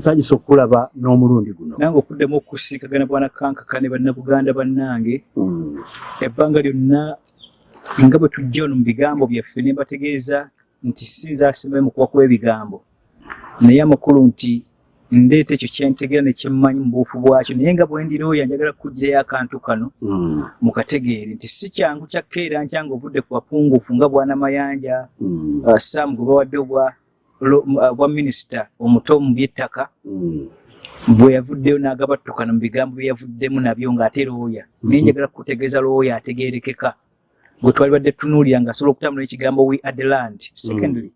sagisa okulaba n'omulundi guno nange okuddamu okusinkagana bwana kankaka ne bannabuganda bannange Mm. ebbanga lyonna nga bwe tujja ono mu bigambo byaffe ne mbategeeza nti sinza asembayo mu kuba kw'ebigambo naye amakulu nti ndeeta ekyo kyentegera ne kyemmanyi mu buufu bwakyo naye nga bwe ndirooya njagala kugirayo akantu kano Mm. mukategeere nti si kyangu kyakkeera nkyanga ovudde ku bapungufu nga bwana mayanja Mm. uh, sam gwe bawadde obwa bwa minisita omuto mu by'ettaka Mm. bwe yavuddeyo n'agabattukana mu bigambo bye yavuddemu nabyo ng'ate looya naye njagala kutegeeza looya ategeerekeka. Gwe twali badde tunuulira ng'asobola okutambula ekigambo we adeland secondly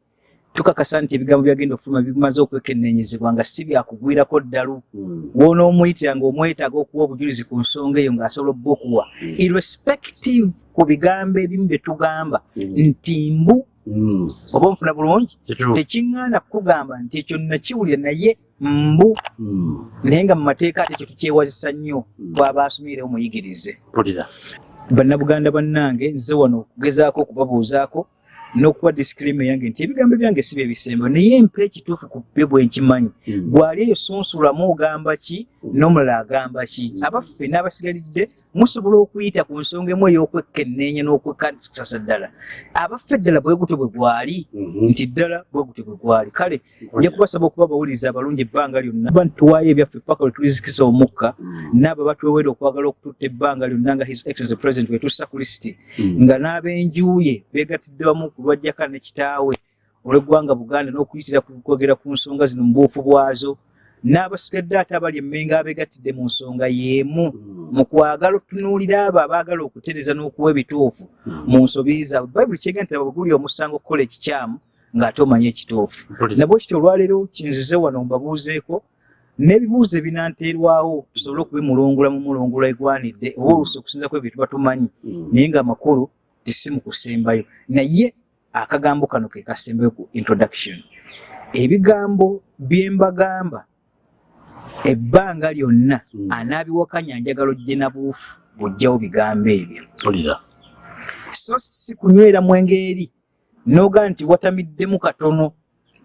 tukakasa nti ebigambo byagenda okufuluma bimaze okwekennenyezebwa nga si byakugwirako ddalu. Mm. wonoomuyitira ng'omwetaaga okuwa obujulizi ku nsonga eyo ng'asobola obba okuwa. Irrespective ku bigambo ebimu bye tugamba nti mbu. Oba onfuna bulungi? Tekiŋŋaana kukugamba nti ekyo nakiwulira naye mbu. Mm. naye nga mu mateeka ate ekyo tukyewazisa nnyo bw'aba asumirewo muyigirize Mpulira. bannabuganda bannange nze wano okugezaako okubabuuzaako n'okuba disclaimer yange nti ebigambo byange si bye bisemba naye mpa ekituufu ku bye bwe nkimanyi gwali eyo sunsulamu ogamba ki n'omulala agamba ki? Abaffe n'abasigalidde musobola okuyita ku nsonga emu ey'okwekkenneenya n'okwekasasa ddala. Abaffe ddala bwe gutyo bwe gwali Mhm. nti ddala bwe gutyo bwe gwali. Kale nja kubasaba okuba bawuliriza abalungi ebbanga lyonna ba nituwaayo ebyaffe paka lwe tulizikisa omukka n'abo batwewera okwagala okututta ebbanga lyonna nga his excellency president wetussa ku lisiti nga n'ab'enjuye beegattidde wamu ku lwajjaka ne kitaawe olw'eggwanga buganda n'okuyitira ku- kwogera ku nsonga zino mu buufu bwazo n'abasigadde ate abali emmenga abeegattidde mu nsonga y'emu Mm. mu kwagala okutunuulira abo abaagala okutereza n'okuwa ebituufu Mm. mu nsobi zaabwe bayibuli kyega nti abo guli omusango okukola ekikyamu ng'ate omanye ekituufu nabwe kityo olwaleero kinzize wano mbabuuzeeko n'ebibuuzo ebinanteerwawo tusobole okubimulungula mu mulungula egwanidde oba oluusi okusinza ku ebyo tuba tumanyi Mm. naye ng'amakulu tisi mu kusembayo naye akagambo kano ke kasembayo ku introduction ebigambo bye mbagamba ebbanga lyonna Mm. anaabiwakanya njagala ojje na buufu bw'ojjawo bigambo ebyo so si kunywera mwenge eri noga nti watamiddemu katono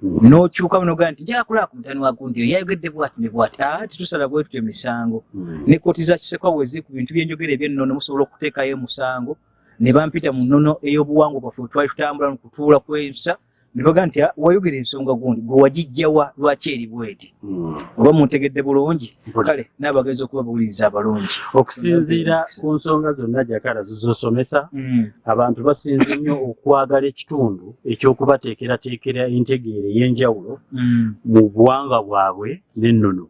Mm. n'okyuka noga nti njakula ku mutani wagundi oyo yayogedde bwati ne bwati aa tetusala bwe tutyo emisango Mm. ne kooti za kisekwa bwe ziri ku bintu byenjogera ebyennono musobola okuteekayo omusango ne bampita mu nnono ey'obuwangwa bwaffe twali tutambula mu kutuula kw'ensa ne baga nti "Ah, wayogera ensonga gundi gwe wagijjawa lwaki eri bweti Mm. oba muntegedde bulungi kale n'abagenzi okuba buwuliriza abalungi okusinziira ku nsonga zonna jakala zizosomesa Mm. abantu basinze nnyo okwagala ekitundu ekyokubateekerateekera entegeera ey'enjawulo Mm. mu buwanga bwabwe n'ennono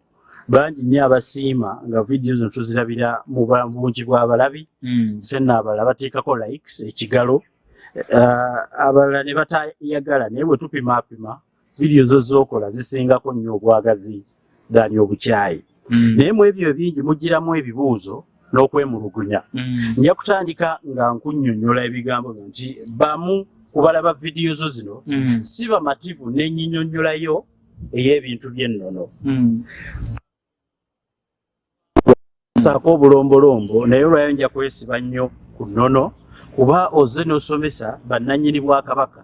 bangi nnyo abasiima nga vidiyo zino tuzirabira mu bungi bw'abalabi senna abalala bateekako likes ekigalo. Uh, abalala ne batayagala naye bwe tupimaapima vidiyo zo zookola zisingako nnyo obwagazi dani obukyayi. Mm. naye mu ebyo ebingi mugiramu ebibuuzo n'okwemulugunya. Mm. nja kutandika nga nkunnyonnyola ebigambo byo nti bamu ku balaba vidiyo zo zino si bamativu n'ennyinyonnyolayo ey'ebintu by'ennono Mm. saako obulombolombo naye olwayo nja kwesiba nnyo ku nnono kuba ozze n'osomesa bannannyini bwakabaka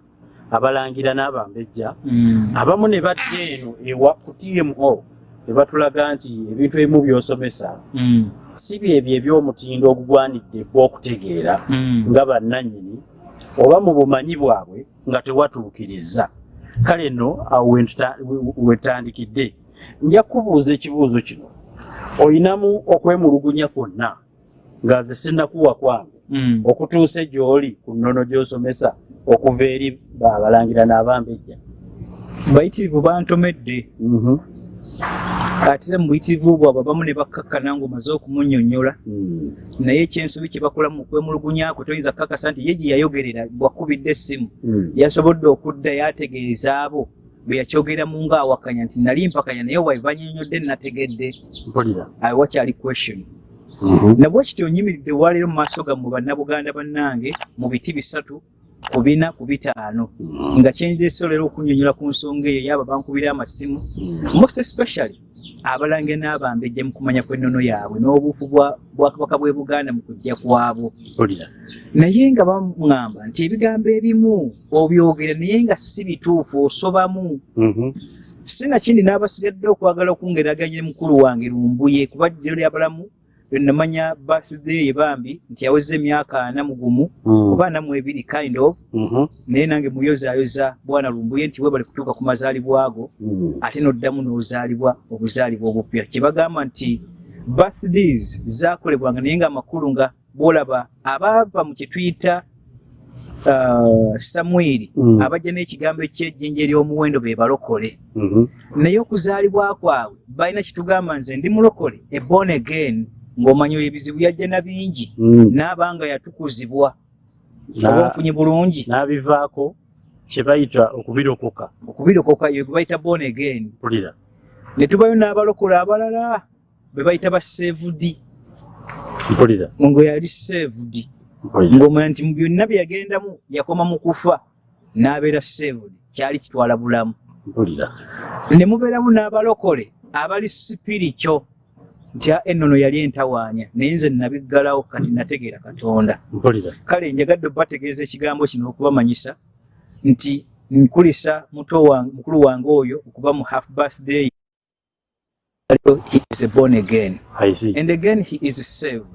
abalangira n'abambejja Mm. abamu ne badda eno ewa ku tmo ne batulaga nti ebintu ebimu by'osomesa Mm. si byebyo eby'omutindo ogugwanidde gw'okutegeera Mm. nga bannannyini oba mu bumanyi bwabwe nga tewatuukiriza kale nno awo wetandikidde nja kubuuza ekibuuzo kino olinamu okwemulugunya kwonna nga nze sinnakuwa kwange Mm. okutuuse gy'oli ku nnono gy'osomesa okuva eri baabalangira n'abambejja bayitirivu bantomedde Mhm. ate era mu buyitirivu bwabwe abamu ne bakkakkana ng'omaze okumunnyonnyola Mm. naye ekyensobi kye bakola mu kwemulugunyakwe toyinza kukakasa nti ye gye yayogerera bwakubidde essimu Mm. yasobodde okudda yategeeza abo bwe yakyogeramu ng'awakanya nti nali mpakanya naye bwe bannyonnyodde nategedde mpulira awo wakyali question Mhm. nabwe kityo nyimiridde waleero mu maaso gammwe bannabuganda bannange mu biti bisatu ku bina ku bitaano Mhm. nga kyenjese olero okunnyonnyola ku nsonga eyo yaba bankubira amasimu Mhm. most especially abalange n'abambejja mu kumanya kw'ennono yaabwe n'obuufu bwa bwakabaka bw'e buganda mu kujja mpulira naye nga baŋŋamba nti ebigambo ebimu obyogera naye nga si bituufu osobamu. Mhm. sinakindi n'abasigadde okwagala okungeraganya ne mukulu wange lumbuye kuba ddiro lyabalamu lwenamanya birthday ye bambi nti aweze emyaka ana mu gumu Mm. oba ana mu ebiri kind of Mhm. naye nange muyozaayoza bwana lumbuye nti webale kutuuka ku mazaalibwa ago Mm. ate n'oddamu n'ozaalibwa obuzaalibwa obupya kye bagamba nti birthdays zaakolebwanga naye nga amakulu nga bwolaba abaava mu kye tuyita uh, samwiri Mm. abajja n'ekigambo ekyejjinja ery'omuwendo be balokole Mhm. naye okuzaalibwa kwabwe balina kitugamba nze ndi mulokole e born again ng'omanya oyo ebizibu yajja na bingi Mm. n'abanga yatukuzibwa. Na- oba nfunye bulungi. n'abivaako kye bayita okubirokoka. Okubirokoka yo gwe bayita born again. Mpulira ne tubayo n'abalokola abalala be bayita ba saved mpulira. Ngo yali saved ng'omanya nti mu byonna bye yagendamu yakoma mu kufa n'abeera saved kyali kitwala bulamu. Mpulira. Ne mubeeramu n'abalokole abali sipirikyo nti ennono yali entawaanya naye nze nabiggalawo kati nategeera katonda. Kale njagadde obategeeza ekigambo kino okubamanyisa nti nkulisa muto wange mukulu wange oyo okuba mu half birthday he is born again. And again he is saved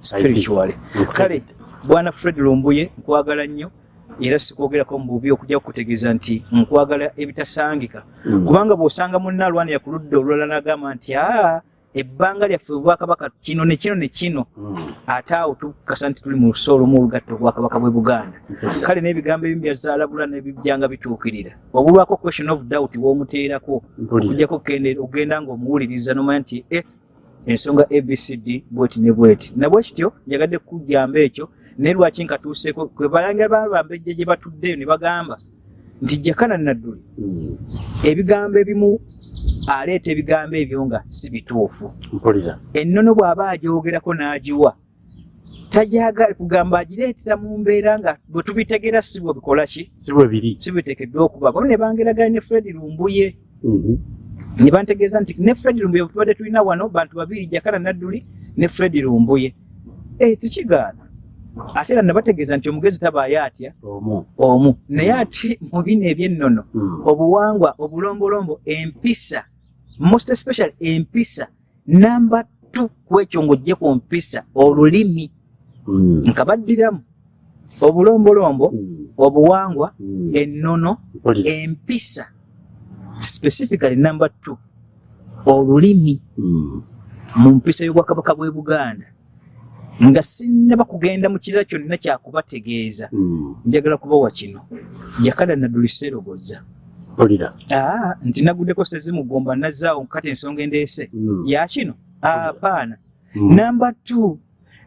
spiritually. Kale bwana fred lumbuye nkwagala nnyo era sikwogerako mu bubi okujja kukutegeeza nti nkwagala ebitasangika Mm. kubanga bw'osanga munna alwanira ku ludda olulala n'agamba nti aa ebbanga lyaffe obwakabaka kino ne kino ne kino. Mm. ate awo tukasa nti tuli mu luso olumu olugatta obwakabaka bwe buganda. Kale n'ebigambo ebimu byazaalabula nebijjanga bituukirira. Obulwako question of doubt w'omuteerako okujjako ogenda ng'omuwuliriza nomanya nti e ensonga abcd bweti ne bweti. Nabwe kityo njagadde kujjamba ekyo naye lwaki nkatuuseeko kwe balangira babambejja gye batuddeyo ne bagamba nti jakana nadduli. Mm. ebigambo ebimu aleeta ebigambo ebyo nga si bituufu. Mpulira. Ennono bw'aba agyogerako n'agiwa tajagala kugamba agireetera mu mbeera nga bwe tubitegeera si bwe bikola ki? Si bwe biri. Si biteekeddwa okuba. Bano ne bangeraganya ne fred lumbuye. Mhm. ne bantegeeza nti ne fred lumbuye bwe tubadde tulina wano bantu babiri jakala nadduli ne fred lumbuye. Eh, tekigaana ate era nabategeeza nti omugezi tabaayo atya omu omu naye ate mu bino eby'ennono Mm. obuwangwa obulombolombo empisa most especially empisa namba tu kwekyo ng'ojje ku mpisa olulimi Mm. nkabaddiramu obulombolombo Mm. obuwangwa Mm. ennono empisa specifically number two olulimi Mm. mu mpisa y'obwakabaka bw'e buganda nga sinnaba kugenda mu kirala kyonna kyakubategeeza Mm. njagala kubawa kino? Jakala naduliseerogoza mpulira. Aa nti naguddeko sezimugomba nazzaawo kati ensonga endeese. Mm. yakino apaana. Mm. namba two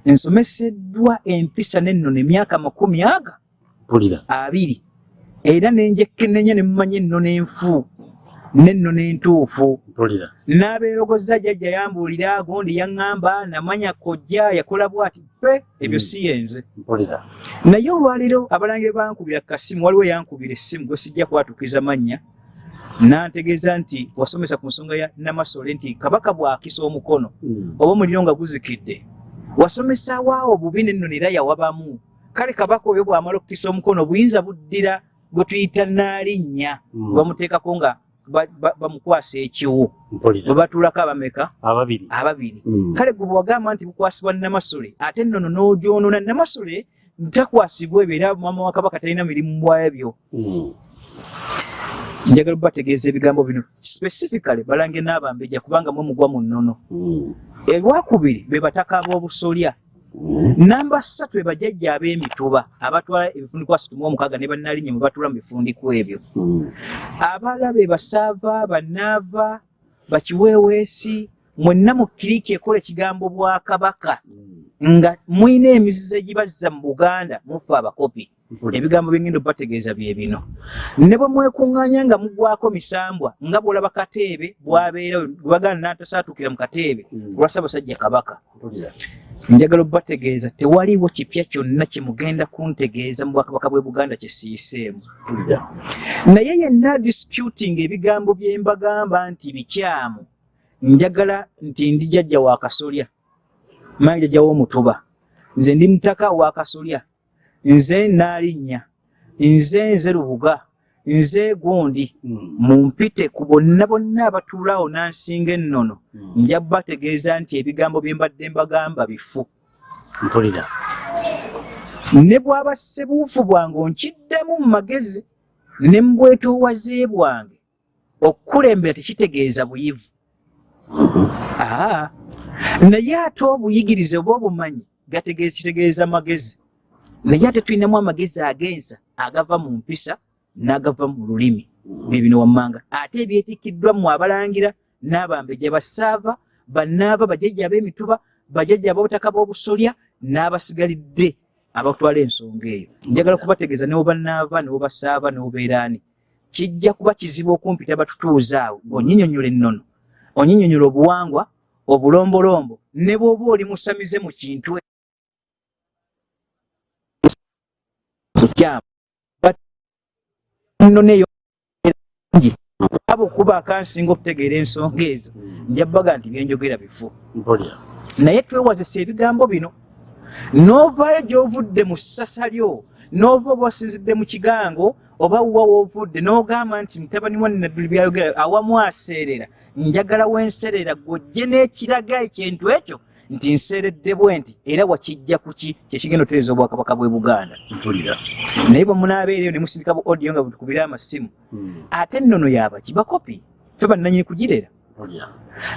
nsomeseddwa empisa n'ennono emyaka makumi aga? Abiri. Era nenjekkenenya ne mumanya ennono enfu n'ennono entuufu n'abeerogozza jjajja yambuulira gundi yaŋŋamba namanya kojja yakola bw'ati pe ebyo Mm. si yenze. Naye olwaleero abalangira bankubira kasimu waliwo yankubira essimu gwe sijja kwatukiza mannya. Nantegeeza nti wasomesa ku nsonga ya namasole nti kabaka bw'akisa omukono Mm. oba omuliro nga guzikidde. Wasomesawaawo bubi nennono era yawabamu kale kabaka oyo bw'amala okukisa omukono buyinza buddira gwe tuyita naalinnya Mm. bamuteekako nga bamukwasa ekiwu bwe batuulako abameka ababiri ababiri Mm. kale gwe bwagamba nti bukwasibwa namasole ate nnono n'ogyonoona namasole takwasibwa ebyo era mama wa kabaka talina mirimu bwabyo Mm. njagala bategeeza ebigambo bino specifically balange n'abambejja kubanga mwe mugwa mu nnono Mm. olwakubiri be bataka ab'obusolya. Namba ssatu be bajjajja ab'emituba abatwala ebifundikwa asatu mu omukaaga ne bannalinnya mwe batuula mu bifundikwa ebyo. Mm. abalala be basaava bannaava bakiweeweesi mwenna mu kiriiki ekola ekigambo bwakabaka. Mm. nga mwina emizizo egibazza mu buganda mufe abakopi. Ebigambo byengenda obategeeza bye bino. Ne bwe mwekuŋŋaanya nga mugwako misambwa nga bw'olaba kateebe bwabeera gwe baganda n'atasaatuukira mu kateebe olwa ssaabasajja kabaka njagala obategeeza tewaliiwo kipya kyonna kye mugenda kuntegeeza mu bwakabaka bw'e buganda kye siyiseemu. Mpulira naye yenna disputing ebigambo bye mbagamba nti bikyamu. Njagala nti ndi jjajja wa kasolya manyi jjajja w'omutuba. Nze ndi mutaka wa kasolya. Nze naalinnya nze nze lubuga nze gundi Mm. mumpite ku bonna bonna abatuulaawo nansinga ennono Mm. nja bategeeza nti ebigambo bye mbadde mbagamba bifu. Mpulira. Ne bw'aba ssebuufu bwange onkiddemu mu magezi ne mu bwetoowaze bwange okukulembera tekitegeeza buyivu. Aa naye ate obuyigirize oba obumanyi gategeeza kitegeeza magezi. Naye ate tulinamu amagezi agensa agava mu mpisa n'agava mu lulimi. Bibino wammanga. Ate ebyetikkiddwa mu abalangira n'abambejja basaava bannaaba bajjajja ab'emituba bajjajja ab'obutaka bw'obusolya n'abasigalidde abatwala ensonga eyo. Njagala kubategeeza ne bwebannaava ne bwebasaava ne bwebeeraani kijja kuba kizibu okumpita batutuuza awo. Onnyinyonnyola ennono. Onnyinyonnyola obuwangwa obulombolombo ne bw'oba oli musamize mu kintu. Kukyamu nno neyo ngi aba okuba akansinga okutegeera ensonga ezo nja baga nti byenjogera bifu naye twewazisa ebigambo bino. N'ovaayo gy'ovudde mu ssasa lyo n'ova oba wasinzidde mu kigango oba wa woovudde n'ogamba nti mutabani wa nadduli byayogera awamu aseerera njagala wenserera gw'ojje n'ekiraga ekintu ekyo nti nseeredde bwe nti era wakijja ku ki? Kyekigenda otereeza obwakabaka bw'e buganda? Mpulira naye bwe munaabeereyo ne musindika bu audio nga butukubira amasimu Mm. ate ennono yabaki bakopi? Ffe bannanyini kugirera.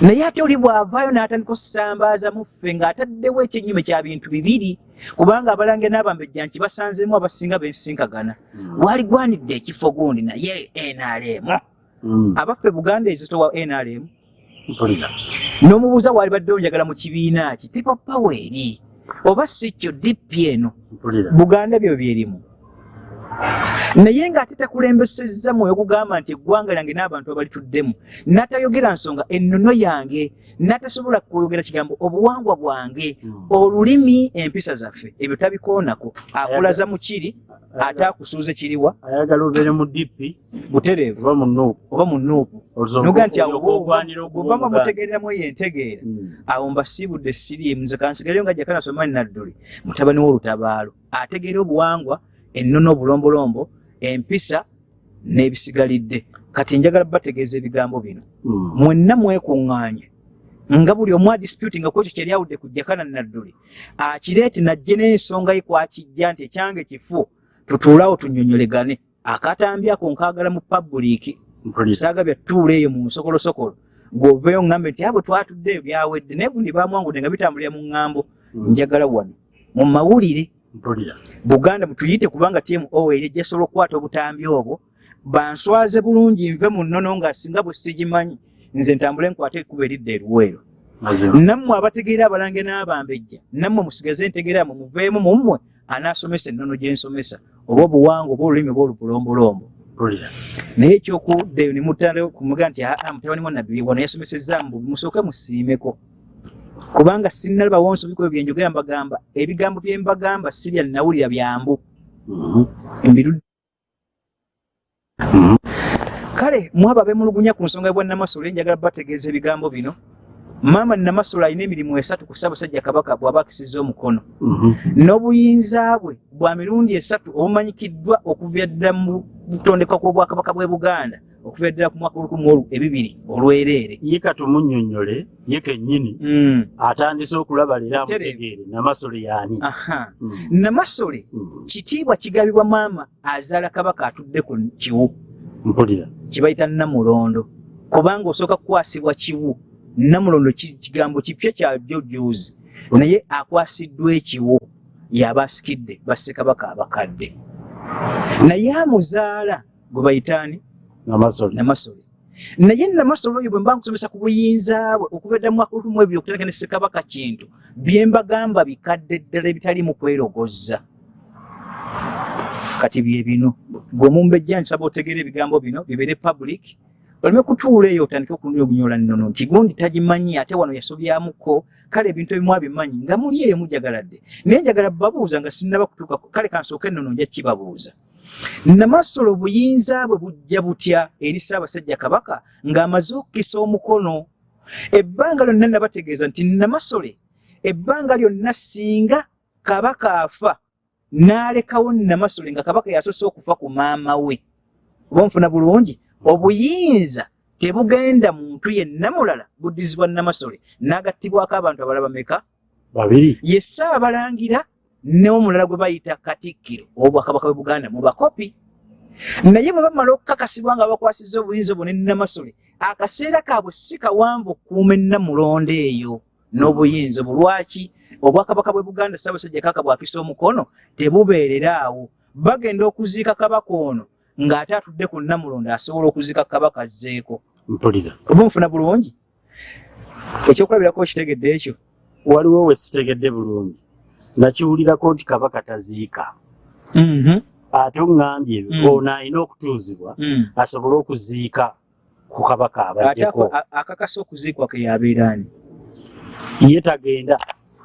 Naye ate oli bw'avaayo n'atandika okusambaaza muffe ng'ataddewo ekyenyume kya bintu bibiri kubanga abalange n'abambejja nti basanzeemu abasinga b'ensinkagana Mm. waali gwanidde ekifo gundi naye nrm Mm. abaffe buganda ezito wa nrm mpulira. N'omubuuza waali baddewo njagala mu kibiina ki people power eri oba si kyo dp eno mpulira. Buganda byo byerimu naye ng'ate takulembesezza mwoyo okugamba nti eggwanga lyange n'abantu abalituddemu n'atayogera nsonga ennono yange n'atasobola kwogera kigambo obuwangwa bwange Mm. olulimi empisa zaffe ebyo tabikoonako. Akulaza mu kiri ate akusuuza kiriwa. Ayagala obeere mu dipi butereevu. oba mu nuupu. Oba mu nuupu. Noga nti awo bwobanga mutegeereramu eyo entegeera Mm. awo mbasiibudde siriimu nze kansigaleyo nga jakana somani nadduli mutabani w'olutabaalo. Ategeera obuwangwa ennono obulombolombo empisa n'ebisigalidde. Kati njagala bategeeza ebigambo bino. Mm. mwenna mwekuŋŋaanye nga buli omu adispute nga kwekyo kyali awudde ku jakana nadduli akireete najje n'ensonga ye kwakijja nti ekyange kifu tutuulawo tunnyonnyolegane akatambi ako nkaagala mu pabuliiki saaga byatuula eyo mu nsokolosokolo. Gwoveeyo ŋŋambe nti abo twatuddeeyo byawedde naye gundi bamwangudde nga bitambulira mu ŋŋambo. Mm. njagala wano mu mawulire buganda mutuyite kubanga tmo eri ejjasobola okukwata obutambi obwo. Banswaze bulungi nve mu nnono nga singa bwe sigimanyi nze ntambule nkwate ekkuba eridda eruweero. Nammwe abategeera abalange n'abambejja nammwe musigaze ntegeeramu muveemu mummwe anaasomesa ennono gye nsomesa oba obuwangwa oba olulimi oba olupulombolombo naye ekyokuddeyo ne mutandika kumuga nti aa mutabani wa nabbi wano yasomesezza mbu musooke musiimeko kubanga sinnalabawo nsobiko ebyo byenjogera mbagamba ebigambo bye mbagamba si bya nawulira byambu Mhm. Mhm. kale mwabo abemulugunya ku nsonga bwa namasolo njagala bategeeza ebigambo bino maama namasolo alina emirimu esatu ku ssaabasajja kabaka bw'aba akisizza omukono Mhm. n'obuyinza bwe bwa mirundi esatu obumanyikiddwa okuva ddala mu butondekwa kw'obwakabaka bw'e buganda okuva ddala ku mwaka olukumi olu ebibiri olwereere. Ye katumunyonyole ye kennyini Mm, atandise okulaba leero Tereevu. amutegeere namasole yaani aha. Mm. namasole Mm. kitiibwa kigabibwa maama azaala kabaka atudde ku kiwu. Mpulira. Kibayita namulondo. Kubanga osooka kukwasibwa kiwu namulondo ki- kigambo kipya kya jojuzi naye akwasiddwa ekiwu yaba asikidde bassekabaka abakadde. Naye amuzaala gwe bayitaani namasole. Naye namasole oyo bwe mba nkusomesa ku buyinza bwe okuva edda mu mwaka olumu ebiri okutandika ne ssekabaka kintu bye mbagamba bikadde ddala ebitaliimu kwerogoza. Kati bye bino gwe omumbejja nsaba otegeera ebigambo bino bibeere public oleme kutuula eyo otandike okunyogunyola nnono nti gundi tagimanyi ate wano yasobyamuko kale ebintu ebimu abimanyi nga muli eyo mujagaladde naye njagala babuuza nga sinnaba kutuuka kale kansooka ennono nja kibabuuza namasolo obuyinza bwe bujja butya eri ssaabasajja kabaka ng'amaze okukisa omukono? Ebbanga lyonna nabategeeza nti namasole ebbanga lyonna singa kabaka afa n'alekawo namasole nga kabaka yasoose okufa ku maama we. Oba nfuna bulungi? Obuyinza tebugenda muntu yenna mulala buddizibwa namasole n'agattibwako abantu abalala bameka babiri. Ye ssaabalangira n'omulala gwe bayita katikkiro obwakabaka bwe buganda mu bakopi. Naye bwe bamala okukakasibwa nga bakwasizza obuyinza obwo ne namasole akaseera kaabwe si kawanvu okukuuma ennamulondo eyo n'obuyinza obwo. Lwaki? Obwakabaka bwe buganda ssaabasajja kaka bwakisa omukono tebubeerera awo. Bagenda okuziika kabaka ono ng'ate atudde ku nnamulondo asobola okuziika kabaka azzeeko. Mpulira. Oba nfuna bulungi? Ekyokulabirako okitegedde ekyo? Waliwo we sitegedde bulungi nakiwulirako nti kabaka taziika. Ate oŋŋambye Mm. ono alina okutuuzibwa Mm. asobole okuziika ku kabaka abaddeko. akakasa okuziikwa ke yabeeraani ye tagenda.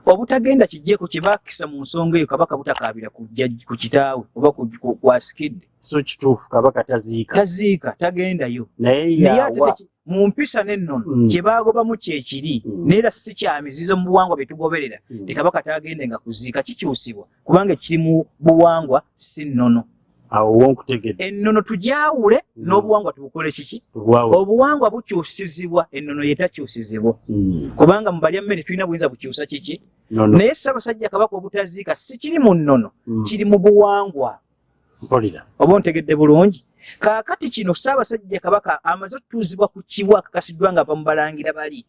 Obutagenda kijjeko kye baakisa mu nsonga eyo kabaka butakaabira ku kitaawe oba ku- ku- ku asikidde. So kituufu kabaka taziika. Taziika tagendayo. Naye yawa mu mpisa n'ennono Mm. kye baagobamu kyekiri Mm. naye era si kya mizizo mu buwangwa bye tugoberera Mm. ti kabaka tagendenga kuziika kikyusibwa kubanga ekiri mu buwangwa si nnono ennono tugyawule Mm. n'obuwangwa tubukole kiki obuwangwa bukyusizibwa ennono yetakyusizibwa Mm. kubanga mu balya mmere tulina buyinza bukyusa kiki naye ssaabasajja kabaka obutaziika si kiri mu nnono Mm. kiri mu buwangwa oba ontegedde bulungi kaakati kino ssaabasajja kabaka amaze okutuuzibwa ku kiwa akakasiddwa nga bamubalangira bali.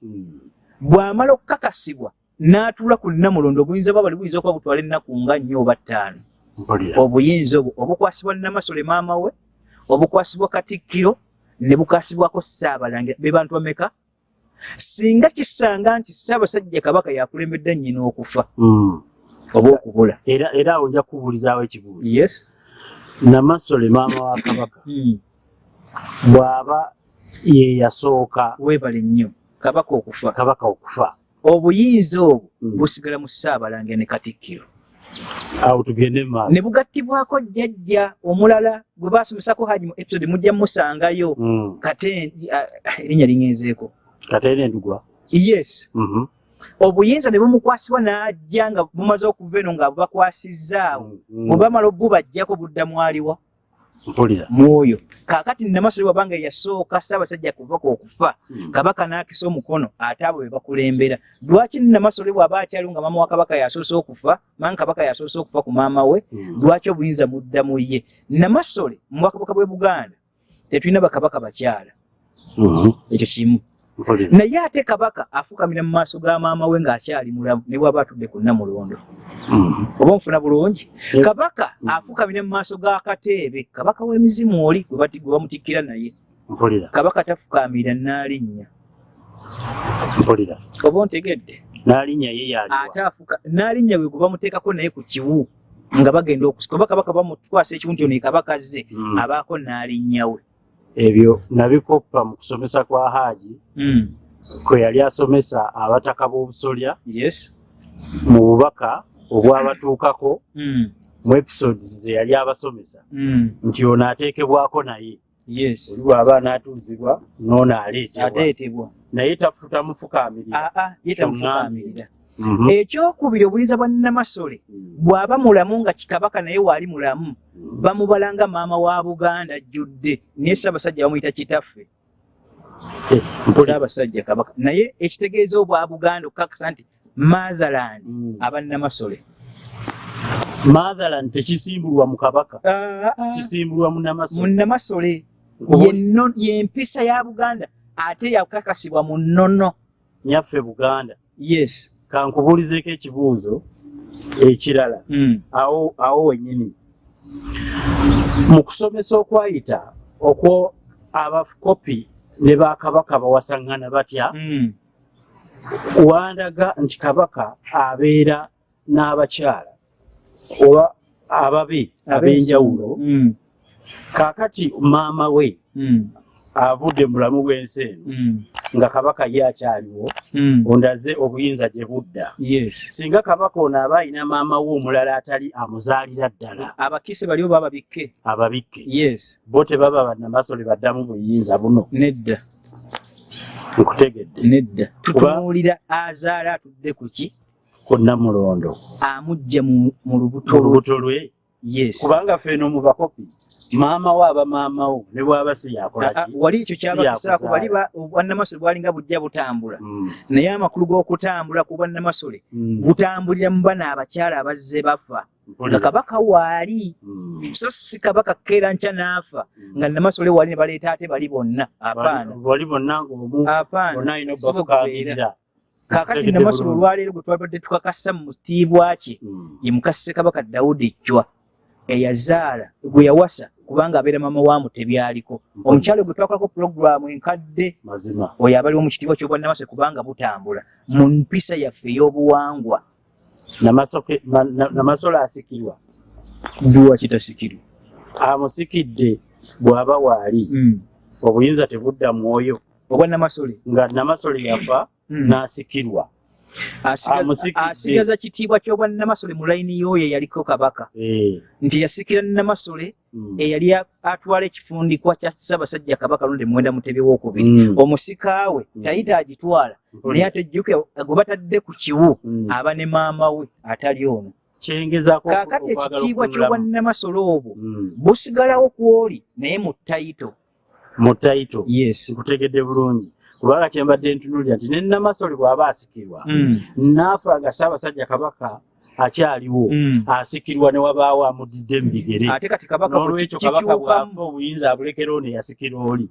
Bw'amala okukakasibwa n'atuula ku nnamulondo obuyinza bwa bali buyinza okuba butwala ennaku nga nnyo oba ttaano. Obuyinza obwo obukwasibwa namasole maama we obukwasibwa katikkiro ne bukwasibwako ssaabalangira be bantu bameka singa kisanga nti ssaabasajja kabaka yakulembedde nnyina okufa Mm. oba okubula. Era awo nja kubuulizaawo ekibuuzo. Yes namasole maama wa kabaka. Mm. bw'aba ye yasooka weebale nnyo. Kabaka okufa. Kabaka okufa. Obuyinza obwo Mm. busigala mu ssaabalangira ne katikkiro. Awo tugende mu maaso. Ne bugattibwako jjajja omulala gwe baasomesako haji mu episode mujja musangayo Mm. kate erinnya lingenzeeko kateera endugwa yes. Mhm. Obuyinza ne bumukwasibwa n'ajja nga bumaze okuva eno nga bubakwasizzaawo Mm. bwe bamala obubajjako budda mwaliwa mpulira mwoyo kaakati namasole wabanga yasooka ssaabasajja kuvako okufa Mm. kabaka n'akisa omukono ate abo be bakulembera lwaki namasole bw'aba akyaliwo nga maama wa kabaka yasoose okufa manga kabaka yasoose okufa ku maama we Mm. lwaki obuyinza mudda mu ye namasole mu bwakabaka bw'e buganda tetulina bakabaka bakyala Mhm. ekyo kimu naye ate kabaka afukamira mu maaso ga maama we ng'akyali mulamu ne bw'aba atudde ku nnamulondo Mhm. oba nfuna bulungi? Kabaka Mm. afukamira mu maaso ga kateebe. Kabaka w'emizimu oli gwe bamutikkira naye. Kabaka tafukamira n'alinnya. Mpulira oba ontegedde? N'alinnya ye ate yaliwa afuka n'alinnya gwe gwe bamuteekako naye ku kiwu nga bagenda okusika. Oba kabaka bamukwasa ekiwu nti ono ye kabaka azze Mm. abaako n'alinnya we ebyo nabikoppa mu kusomesa kwa haaji Mm. kwe yali asomesa abataka b'obusolya yes mu bubaka obwabatuukako Mm. mu episodes ze yali abasomesa Mm. nti ono ateekebwako naye yes oli bw'aba anaatuuzibwa n'ono aleetebwa naye tafuta mufukaamirira aa ye tamufukaamirira Mhm. ekyokubiri obuyinza bwa namasole bw'aba mulamu nga kikabaka naye waali mulamu bamubalanga maama wa buganda ajjudde naye ssaabasajja bamuyita kitaffe. Eh, ssaabasajja kabaka. Naye ekitegeeza obwa buganda okukakasa nti motherland Mm. abannamasole motherland tekisimbulwa mu kabaka. Ah, ah, kisimbulwa mu namasole. Munnamasole Kubu- yenno- yempisa ya buganda ate yakakasibwa mu nnono nyaffe buganda yes kankubuulizeeko ekibuuzo ekirala Mm. awo awo wennyini mu kusomesa okwayita okwo abakopi ne bakabaka bawasaŋŋana batya Mm. wandaga nti kabaka abeera n'abakyala oba ababe ab'enjawulo Mm. kaakati maama we Mm. Avudde mu bulamu bw'ensi eno Mm. nga kabaka ye akyaliwo Mm. ondaze obuyinza gye budda. Yes. Singa kabaka ono aba alina maama we omulala atali amuzaalira ddala abakise baliwo bababikke ababikke? yes. Bo tebaba bannamasole baddamu buyinza buno. Nedda. Nkutegedde. Nedda. Tutunuulira azaala atudde ku ki? Ku nnamulondo. Amujja mu lubuto lwe. Yes. Kubanga ffeno mu bakopi maama wo aba maama wo ne bw'aba si yakola Ah, ah, ki? wali ekyo kyabakisaako yakuzaala. bali ba- obwannamasole bwalinga bujja butambula. Mm, naye amakulu g'okutambula ku bwannamasole mm, butambulira mu bana abakyala abazze bafa. Nga kabaka waali Mm, so si kabaka keera nkya n'afa nga namasole wali ne baleeta ate bali bonna. Apaana. Bali bonna ng'omu apaana. si bwe obafukangirira kaakati namasole olwaleero gwe twabadde tukakasa mu kitiibwa kye Mm, ye mukase kabaka dawudi ejjwa eyazaala gwe yawasa kubanga abeera mama wa mutebyaliko omukyalo gwe twakolako pulogulaamu enkadde mazima. oyo abaliwo mu kitiibwa ky'obwannamase kubanga butambula mu mpisa yaffe ey'obuwangwa. Namasole asikirwa. Duwa kitasikirwa. Amusikidde bw'aba waali obuyinza tebudda mwoyo. Obwannamasole nga namasole yafa Mm. n'asikirwa Asigaza- amusikidde. asigaza kitiibwa ky'obwannamasole mu layini y'oyo eyaliko kabaka. Eh, nti yasikira namasole mm, eyali a- atwala ekifundikwa kya ssaabasajja kabaka lundi mwenda mutebi wokubiri. Mm, omusika we Mm. tayita agitwala naye mpulira. ate jjuke gwe batadde ku kiwu aba ne maama we atali kaakati okwagala ekitiibwa okunulamu. ky'obwannamasole obwo busigalawo kwoli naye mu tayito. Mu tayito. Yes. Nkutegedde bulungi kubanga kyembadde ntunuulira nti ne namasole bw'aba asikirwa Mm. naafa nga ssaabasajja kabaka akyaliwo Mm. asikirwa ne wabaawo amudidde mu bigere n'olwekyo kabaka bw'afa obuyinza abulekerawo ne yasikira oli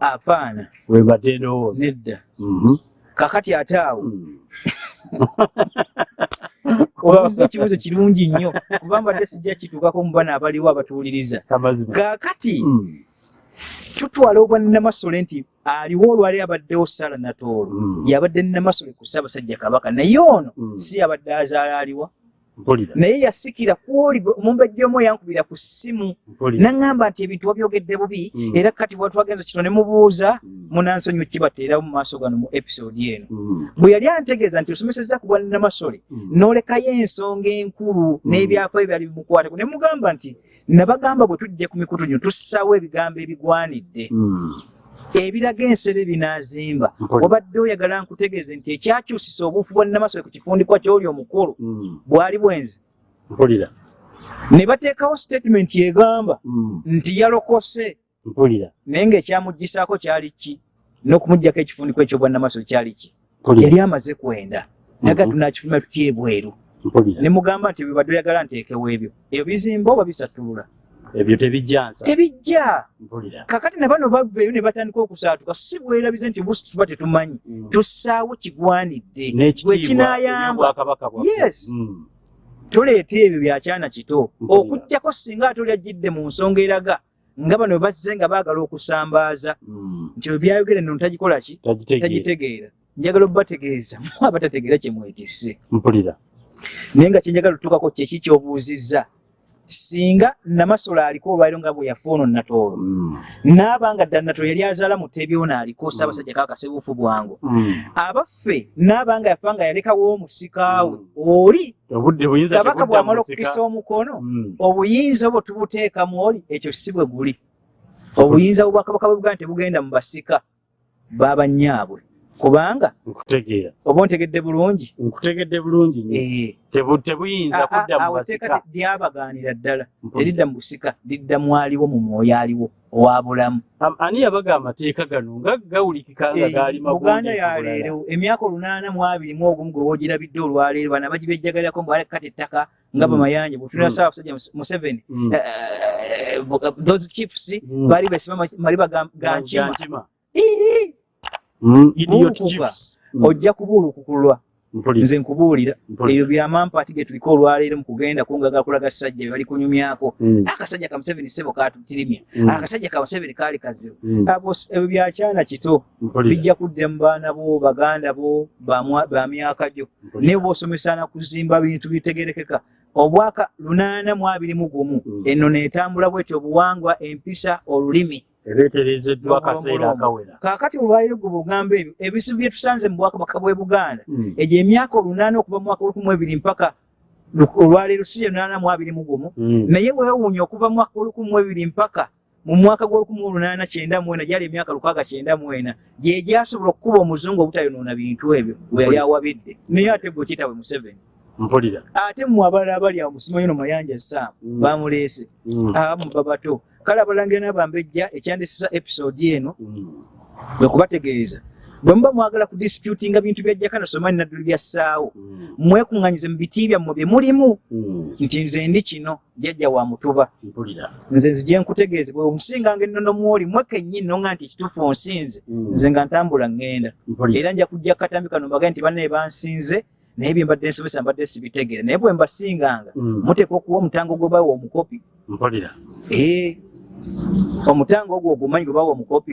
apaana wembadde ndowooza nedda Mhm. kakati ate awo Mm. obuuza ekibuuzo kirungi nnyo kuba mbadde sijja kituukako mu bana abaliwo abatuwuliriza kaakati. Tutwala obwannamasole nti aliwo olwali abaddewo sala natoolo Mm. yabadde namasole ku ssaabasajja kabaka naye ono Mm. si yabadde azaala aliwa naye yasikira kwoli omumbejja omu yankubira ku ssimu naŋŋamba nti ebintu wabyogedde bubi Mm. era kati bwatwagenza kito ne mubuuza Mm. munansonyi kibateerawo mu maaso gano mu episode eno Mm. bwe yali antegeeza nti osomesezza ku bwannamasole Mm. n'olekayo ensonga enkulu n'ebyafo ebyali bimukwatako ne mugamba nti nabagamba bwe tujja ku mikutu gino tussaawo ebigambo ebigwanidde. Mm. ebiraga ensere binaazimba obadde oyagala nkutegeeze nti ekyakyusisa obuufu bwannamasole ku kifundikwa ky'oli omukulu Mm. bwali bwenzi. Mpulira. Ne bateekawo statement egamba Mm. nti yalokose. Mpulira. Naye ng'ekyamuggisaako kyali ki? N'okumugjako ekifundikwa ekyobwannamasole kyali ki? Yali amaze kwenda. Naga Mhm. tunakifuluma tuty ebweru ne mugamba nti bwebadde oyagala nteekewo ebyo ebyo bizimba oba bisattulula ebyo tebijja mpulira. Kakati ne bano baveeyo ne batandika okusaatuka si bwerabize nti busi tuba tetumanyi Mm. tussaawo kigwanidde n'ekitiibwa kinayamba ebyobwakabaka bwaffe. Yes. Mm. tuleeta ebyo byakyana kito. Mpulira. okugjako singa ate oli ajjidde mu nsonga eraga nga bano bazze nga baagala okusambaaza Mm. nti bwe byayogere nno tagikola ki? Tagitegeera. Njagala obubategeeza mu abatategeera kye mwetisse. Mpulira naye nga kyenjagala otutukako kyeki kyobuuzizza singa namasole aliko olwaliro nga bwe yafa ono natoolo Mm. naaba nga ddala natoolo yali azaala mutebyo naaliko ssaabasajja kaka kasebuufu bwangu Mm. abaffe naaba nga yafa nga yalekawo omusikaawe Mm. oli kabaka bw'amala mu okukisa omukono Mm. obuyinza obwo tubuteekamu oli ekyo si bwe guli obuyinza bwobwakabaka bwe buganda tebugenda mu basika babanyaabwe kubanga nkutegeera. oba ontegedde bulungi? Nkutegedde bulungi Eh, tebuyinza kudda mu awo basika. teeka lyabagaanira ddala. Teridda mu busika lidda mwaliwo mu mwoyo aliwo owa bulamu. Am- ani yabaga amateeka gano nga gawulikika nga Eh, gaali buganda mabulungi yaleero emyaka olunaana mu abiri mu ogumu gwe woogirabidde olwaleero bana bagibejjagalirako mbale kati ettaka nga Mm. bamayanja bwetunira Mm. saabasajja museveni Mm. eh, bu- those chiefs Mm. baali besima maliba ga- idiot Buukuka. chiefs. Mm. ojja kubuulukukulwa nze nkubuulira. Ebyo byamampaati ge tuliko olwaleero mu kugenda kungaga kulaga ssajja bye bali kunyumyako. Mm, akasajja ka museveni sebo katutirimya mm, akasajja ka museveni kaali kazibu. Mm, Abo s- ebyo byakyana kito. Bijja kudda mu baana bo baganda bo bamwa- ba myaka gyo. Naye bw'osomesana kuzimba bintu bitegerekeka. Obwaka lunaana mu abiri mu gumu. Mm. eno neetambula bwetyo obuwangwa empisa olulimi ereeterezeddwa akaseera akawera. Kaakati olwaliro gwe bugamba ebyo ebizibu bye tusanze mu bwakabaka bw'e buganda Mm, egyo emyaka olunaana okuva mu mwaka olukumu ebiri mpaka olwaleero si lunaana mu abiri mu gumu. Mm, naye weewuunya okuva mu mwaka olukumu mu ebiri mpaka mu mwaka gw'olukumu olunaana kyenda mu ena gyali emyaka lukaaga kyenda mu ena gye gyasobola okukuba omuzungu obutayonoona bintu ebyo we yali awabidde. Naye ate gwe kiyita bwe museveni. Mpulira. Ate mmwe abalala abali awo musimanyi no mayanja saamu Mm. bamuleese abamu babato kale abalangira n'abambejja ekyandisisa episode eno Mm. bwe kubategeeza bwe muba mwagala ku disputinga bintu bya jakana somani nadduli byassaawo Mm. mwekuŋŋanyize mu biti byammwe bye mulimu. Mm. nti nze ndi kino jjajja wa mutuba. Nze nzije nkutegeeze bwe omusinganga ennono mwoli mwe kennyini nonga nti ekituufu onsinze nze nga ntambula ŋŋenda. Era nja kujja katambi kano mbagaye nti bannaye bansinze naye bye mbadde nsomesa mbadde sibitegeera. Naye bwe mbasinganga muteeka okuwa omutango gwe bawa omukopi omutango ogwo ogumanyi gwe bawa omukopi?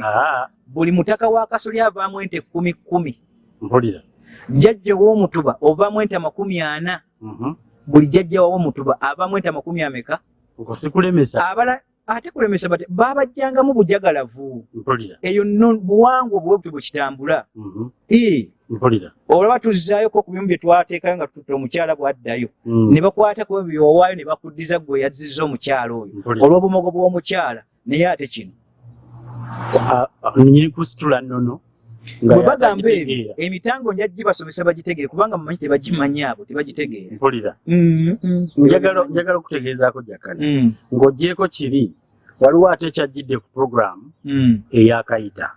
Buli mutaka wa kasolya avaamu ente kkumi kkumi mpulira. Jjajja ow'omutuba ovaamu ente amakumi ana. Mhm. buli jjajja w'omutuba avaamu ente amakumi ameka? Okwo sikulemesa abala ate kulemesa bate babajjangamu bujagalavu. Mpulira. Eyo nno buwangwa obwebuti bwe kitambula Mhm. ee. Mpulira. Olaba tuzzaayo ku bimu bye twateekayo nga tutte omukyala bw'addayo. Mm. ne bakwatako ebyo byowaayo ne bakuddiza gwe yazizza omukyala oyo. Olw'obumogo bw'omukyala naye ate kino. Nyini kusitula nnono nga bwe bagamba ebyo emitango nja gibasomesa bagitegere kubanga mumanyi tebagimanyi abo tebagitegeera. Mpulira. Mm, mm. njagala okutegeezaako jakana Mm, ng'oggyeko kiri waliwo ate ekyajjidde ku puroguramu mm. eyakayita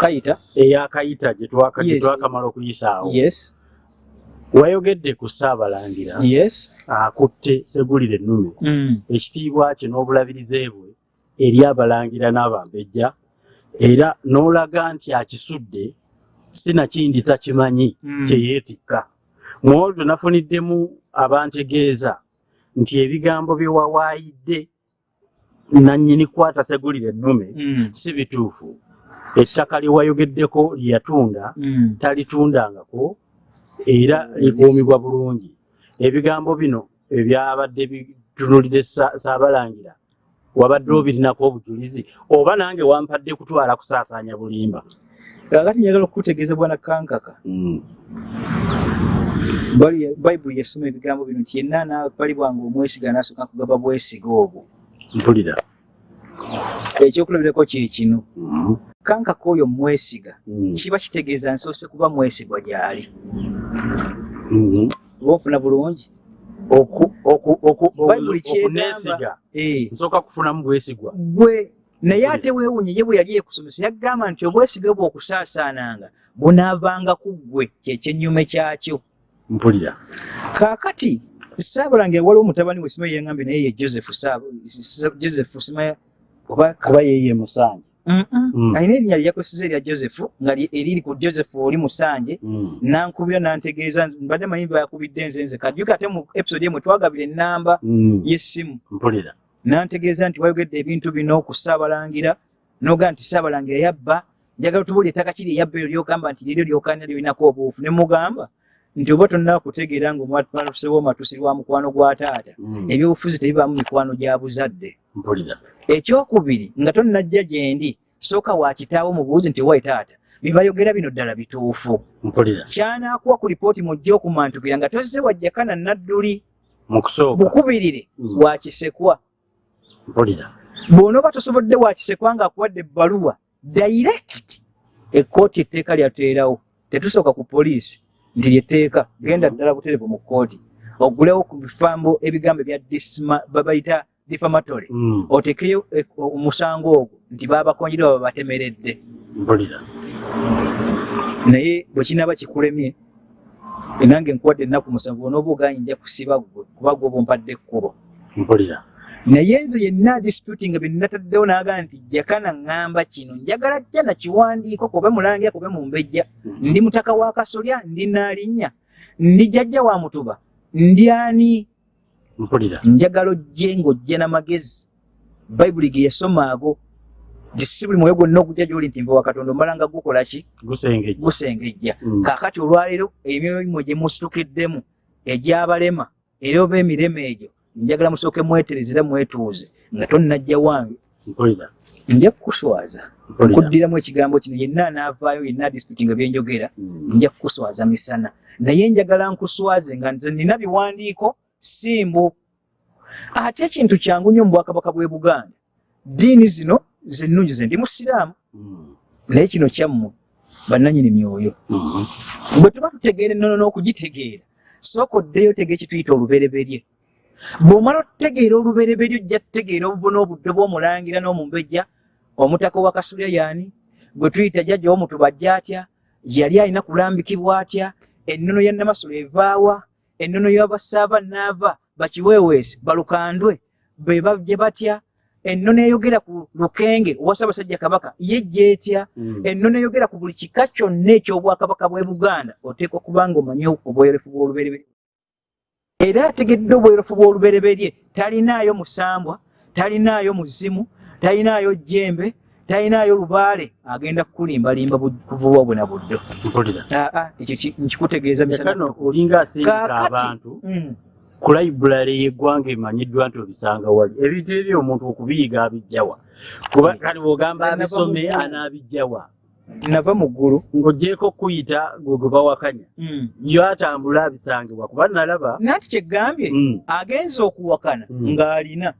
kayita. Eyakayita gye twaka- gye Yes. okuyisaawo yes. Wayogedde ku ssaabalangira. Yes. Akutte segulire ennume Mm, ekitiibwa kye n'obulabirize bwe eri abalangira n'abambejja era n'olaga nti akisudde sinakindi takimanyi Mm. kye yeetikka. Mu olwo nafuniddemu abantegeeza nti ebigambo bye wawaayidde nannyini kwata segulire ennume mm, si bituufu. Ettaka lye wayogeddeko lye yatunda mm. talitundangako era likuumibwa bulungi. Ebigambo bino ebyabadde bitunulire Sa- saabalangira wabadde obirinako obujulizi oba nange wampadde kutwala kusaasaanya bulimba. Kakati njagala okukutegeeza bwana kankaka. Bali- bayibuli yasoma ebigambo bino nti yenna nabalibwanga omwesiga nasooka kugaba bwesiga obwo mpulira. Ekyokulabirako kye kino. Mhm. kankaka oyo mwesiga Mhm. kiba kitegeeza nsoose kuba mwesigwa gy'ali. Oba onfuna bulungi? Oku- oku- oku- Bayibuli kyegamba- okuneesiga Eh, nsooka kufunamu bwesigwa. Gwe naye ate weewunye ye bwe yali ekusomesa yagamba nti obwesiga bwe okusaasaananga bunaavanga ku ggwe kyekyennyume kyakyo. Mpulira. Kaakati saabalangira waliwo mutabani we simaye yangambye naye ye joseph joseph simaya oba kuba yeye musanje Mm. alina erinnya lye yakozesa erya joseph nga eriri ku joseph oli musanje Mhm. nankubira nantegeeza mbadde manyi bayakubidde nze nze kajjuka ate mu episode emwe twagabira ennamba Mhm. y'essimu mpulira nantegeeza nti wayogedde ebintu bino ku saabalangira noga nti saabalangira yabba njagala tubuli ettaka kiri eyabba eryo lyogamba nti liryo lyokanya lirinako obuufu ne mugamba nti oba tonnaba kutegeera ngaomwatusewo matusi lwa mukwano gwa taata Mhm. ebyobufuzi tebibaamu mikwano gya buzadde. Ekyokubiri nga tonnajja gye ndi sooka wa kitaawo mubuuzi nti wayi taata bye bayogera bino ddala bituufu. Mpulira. Kyanakuwa ku lipooti mujja okumantukira nga tozze wajjakana nadduli. Mu kusooka. Bukubirire Mm. wakisekwa bw'onooba tosobodde wakisekwa ng'akuwadde ebbaluwa direct ekkooti etteeka lyateerawo tetusooka ku poliisi nti lyetteeka genda ddala buterevu mu kkooti. Ogulewo ku bifambo ebigambo ebya disma- babayita difamatory Mhm. otekeyo eh, omusango ogwo nti baabakonyere baba batemeredde. Naye bwe kinaaba kikulemye nange nkuwadde ennaku musanvu onooba oganye nja kusiba ggwe kuba gwe bompadde ekkubo. Mpulira naye nze yenna disputing bye nataddewo naaga nti jakana ŋŋamba kino njagala jja nakiwandiiko kobe mulangira kobe mumbejja Mhm. ndi mutaka wa kasolya ndi naalinnya ndi jjajja wa mutuba ndi ani? Mpulira. Njagala ojje ng'ojja n'amagezi bayibuli ge yasoma ago si buli mwoyo gwonna ogujja gy'oli nti nva wa katonda omala nga gukola ki? Gusengejja. Mhm. kaakati olwaleero emirimu gye musitukiddemu egy'abalema era oba emirema egyo njagala musooke mwetereze era mwetuuze nga tonnajja wange. Nja kukuswaza. Mpulira nkuddiramu ekigambo kino yenna anaavaayo yenna disputi nga byenjogera Mhm. nja kukuswaza misana. Naye njagala nkuswaze nga nze nina biwandiiko simbu. Ate ekintu kyangu nnyo mu bwakabaka bw'e buganda? Diini zino zennungi ze ndi musiraamu. Mhm. naye kino kyammwe bannanyini myoyo. Mhm. bwe tuba tutegeera ennono n'okugitegeera sooka oddeyo tege ekituyita olubereberye bw'omala okutegeera olubereberye ojja kutegeera obuvu n'obudde bw'omulangira n'omumbejja omutaka wa kasulya yaani gwe tuyita jjajja w'omutuba ajja atya? Yali alina kulambikibwa atya? Ennono ya namasolo evaawa ennono y'abassaaba naava bakiweeweesi balukandwe be bajje batya? Ennono eyogera ku lukenge owa ssaabasajja kabaka yejja etya? Mm. ennono eyogera ku buli kika kyonna eky'obwakabaka bw'e buganda oteekwa kuba nga omanyi obwerefu bw'olubereberye era ategedde obwerefu bw'olubereberye. Talinaayo musambwa talinaayo muzimu talinaayo jjembe talinaayo lubaale. Agenda kukulimbalimba bu- kuvuba bwe na buddo ekyo ki- nkikutegeeza olinga asindika abantu Mm. ku layiburale y'eggwanga emanyiddwa nti obisanga wali. Ebintu ebyo omuntu okubiyiga abijjawa. Kuba kati bw'ogamba abisome anaabijjawa nava mu ggulu. Ng'oggyeko kuyita gwe gwe bawakanya. Mm. yo atambula abisangibwa kuba nalaba nanti kyegambye Mm, agenza okuwakana Mm. ng'alina.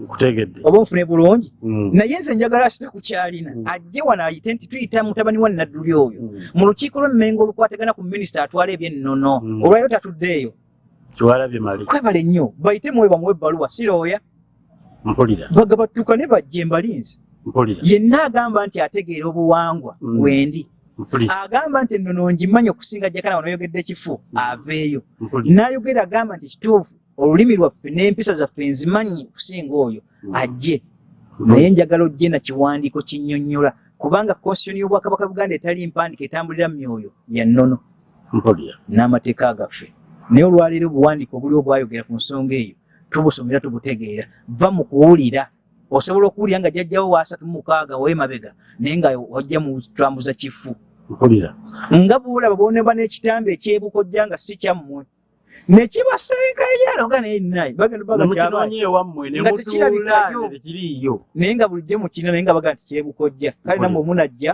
Nkutegedde oba onfune bulungi? Mm, naye nze njagala asite ku kyalina. Mm. ajje wano ayite nti tuyita mutabani wa nadduli oyo. Mm. mu lukiiko lw'emmengo olukwatagana ku minisita atwala ebyennono. Mm. olwaliro tatuddeeyo. Kiwalabye mali kwebale nnyo. Bayite muwe bamuwe ebbaluwa sirooya. Mpulira. Bagabattuka ne bajja embalinzi mpulira yenna agamba nti ategeera obuwangwa Mm. wendi agamba nti ennono ngimanyi okusinga jakana wano oyogedde ekifu aveeyo. N'ayogera agamba nti kituufu olulimi lwaffe n'empisa zaffe nzimanyi okusinga oyo Mm. ajje. Naye njagala ojje na kiwandiiko kinnyonnyola kubanga konstitution y'obwakabaka buganda etali mpandiika etambulira mu myoyo ya nnono. N'amateeka gaffe naye olwaleero obuwandiika obuli obwayogera ku nsonga eyo tubusomera tubutegeera. Va mu kuwulira osobola okuwulira nga jjajjawo waasatu mu mukaaga weemabega naye nga ojja mu kitambuza kifu. Mpulira nga bulaba booneba n'ekitambi ekyebukojja nga si kyammwe nekibaseeka eryaloga naye Nga bulijjo mukina naye nga baga nti kyebukojja kale nammwe munajja